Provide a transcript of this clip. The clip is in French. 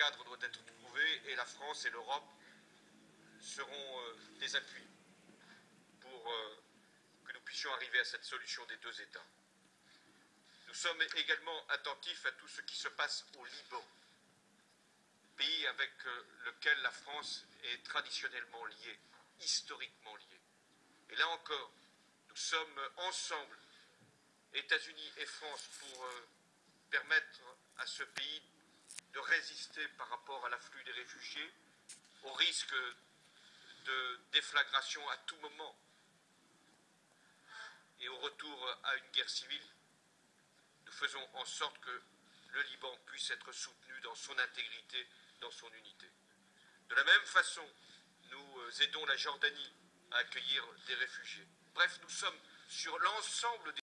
cadre doit être trouvé et la France et l'Europe seront euh, des appuis pour euh, que nous puissions arriver à cette solution des deux États. Nous sommes également attentifs à tout ce qui se passe au Liban, pays avec euh, lequel la France est traditionnellement liée, historiquement liée. Et là encore, nous sommes ensemble, États-Unis et France, pour permettre à ce pays de résister par rapport à l'afflux des réfugiés, au risque de déflagration à tout moment et au retour à une guerre civile. Nous faisons en sorte que le Liban puisse être soutenu dans son intégrité, dans son unité. De la même façon, nous aidons la Jordanie à accueillir des réfugiés. Bref, nous sommes sur l'ensemble des